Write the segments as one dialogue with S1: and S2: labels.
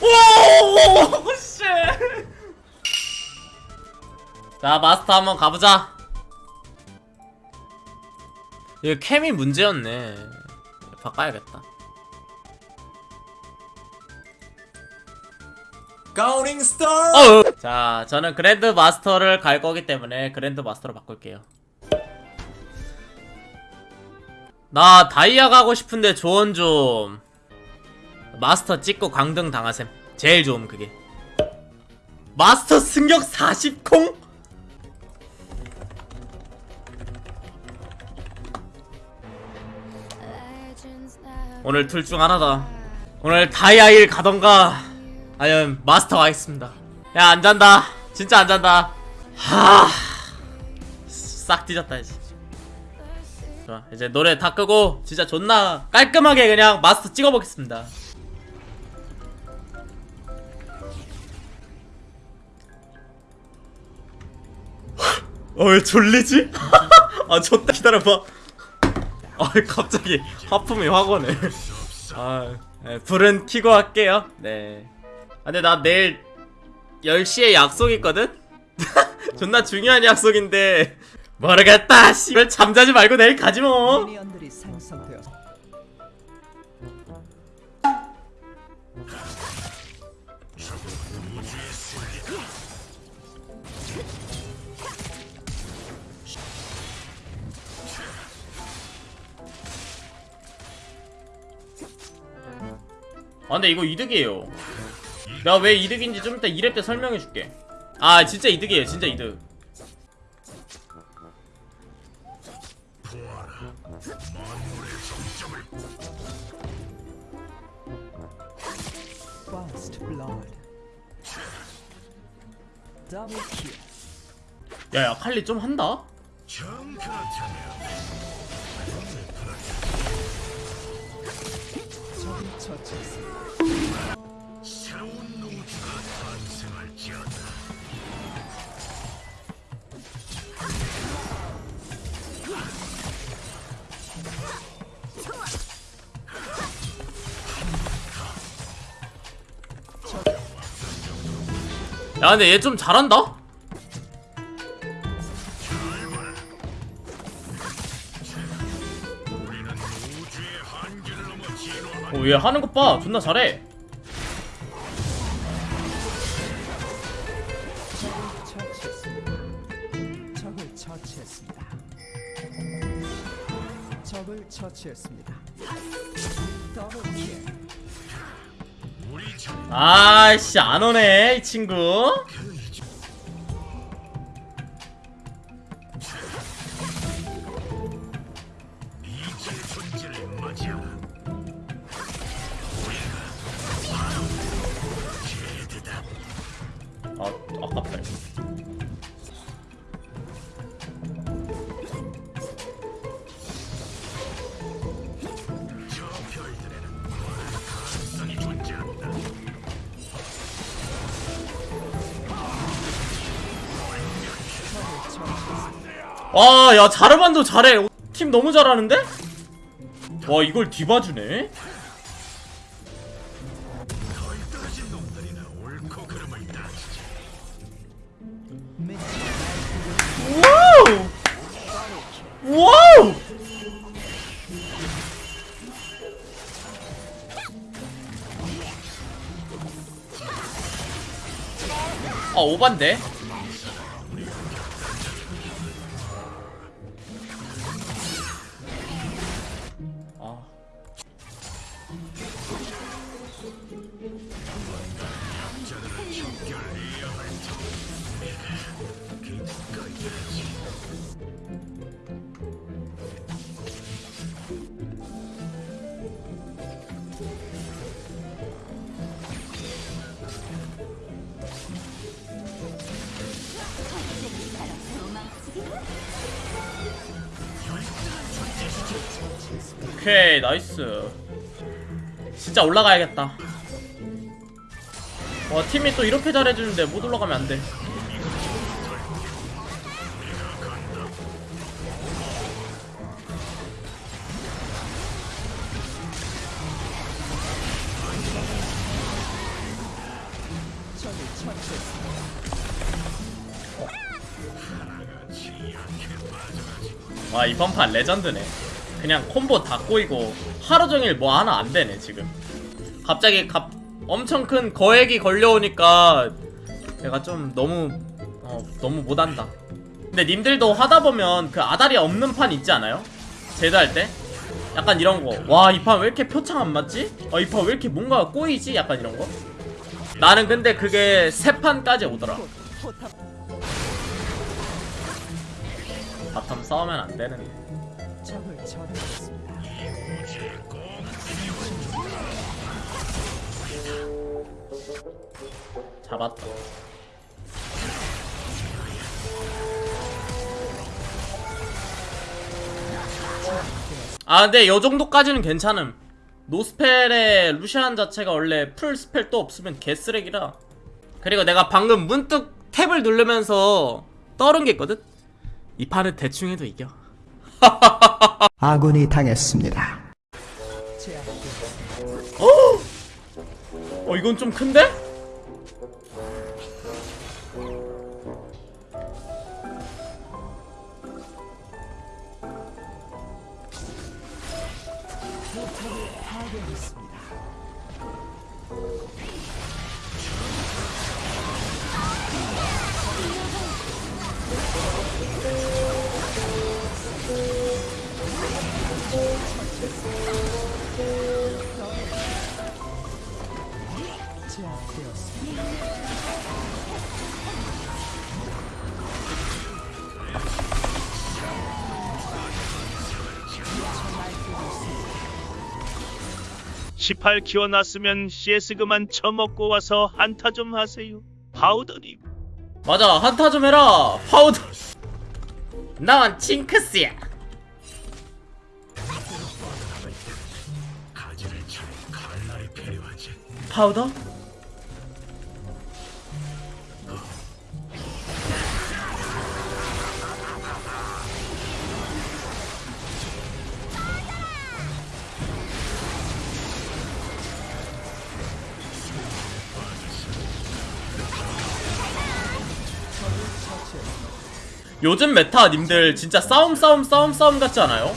S1: 오, 씨. 자, 마스터 한번 가보자. 이거 cam이 문제였네. 바꿔야겠다.
S2: 가오링 스타.
S1: 어. 자, 저는 grand master를 갈 거기 때문에 grand master로 바꿀게요. 나 다이아 가고 싶은데 조언 좀. 마스터 찍고 강등 당하셈. 제일 좋음 그게. 마스터 승격 40콩? 오늘 둘 중 하나다. 오늘 다이아 1 가던가 아니면 마스터 가겠습니다. 야 안 잔다. 진짜 안 잔다. 하. 싹 뒤졌다 이제. 좋아 이제 노래 다 끄고 진짜 존나 깔끔하게 그냥 마스터 찍어보겠습니다. 어왜 졸리지? 아 좋다 기다려봐. 아 갑자기 하품이 확 오네. 아 네, 불은 켜고 할게요. 네. 아, 근데 나 내일 10시에 약속 있거든? 존나 중요한 약속인데 모르겠다 씨발 잠자지 말고 내일 가지 뭐. 아 근데 이거 이득이에요. 내가 왜 이득인지 좀 이따 2렙 때 설명해줄게. 아 진짜 이득이에요. 진짜 이득 야야 칼리 좀 한다?
S3: 적을 처치했습니다.
S1: 야 근데 얘 좀 잘한다? 어, 얘 하는 것 봐. 존나 잘해.
S3: 처치했습니다. 더블 킬.
S1: 아이씨, 안 오네, 이 친구. 와, 야, 자르반도 잘해. 팀 너무 잘하는데? 와, 이걸 뒤봐주네? 와우! 와우! 아, 오반데? 오케이 나이스. 진짜 올라가야겠다. 와 팀이 또 이렇게 잘해주는데 못 올라가면 안돼. 와이 번판 레전드네. 그냥 콤보 다 꼬이고 하루 종일 뭐 하나 안 되네 지금. 갑자기 갑 엄청 큰 거액이 걸려오니까 내가 좀 너무 어 너무 못한다. 근데 님들도 하다 보면 그 아다리 없는 판 있지 않아요? 제드 할 때? 약간 이런 거 와 이 판 왜 이렇게 표창 안 맞지? 어 이 판 왜 이렇게 뭔가 꼬이지? 약간 이런 거? 나는 근데 그게 세 판까지 오더라. bottom 싸우면 안 되는데
S3: 적을 처치했습니다.
S1: 잡았다. 아 근데 요 정도까지는 괜찮음. no spell의 루시안 자체가 원래 full spell 또 없으면 개쓰레기라. 그리고 내가 방금 문득 tab을 누르면서 떠른 게 있거든? 이 판은 대충 해도 이겨.
S3: 아군이 당했습니다. 제압되었습니다.
S1: 어 이건 좀 큰데?
S2: (18) 키워놨으면 CS 그만 처먹고 와서 한타 좀 하세요. 파우더님.
S1: 맞아 한타 좀 해라 파우더. 난 징크스야. 파우더? 요즘 메타 님들 진짜 싸움 싸움 싸움 싸움 같지 않아요?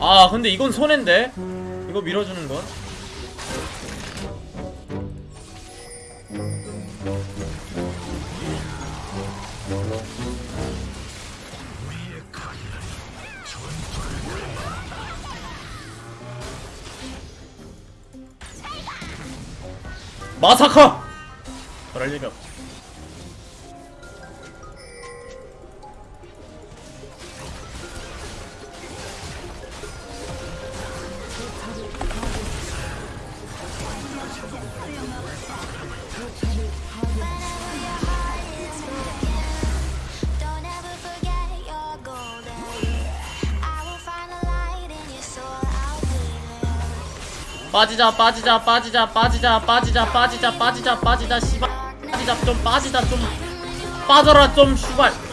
S3: 아
S1: 근데 이건 손해인데 이거 밀어주는 건 마사카! 그럴 리가 없지 빠지자 빠지자 빠지자 빠지자 빠지자 빠지자 빠지자 빠지자 씨발. 빠지자 좀 빠지자 좀 빠져라 좀 씨발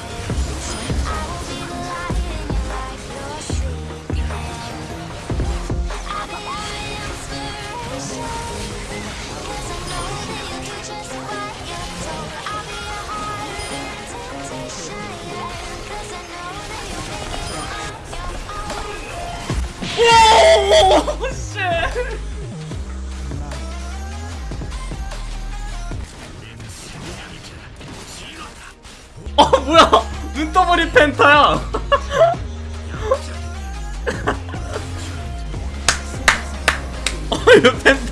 S1: 어 뭐야? 눈 떠버린 펜타야. 어 이거 펜타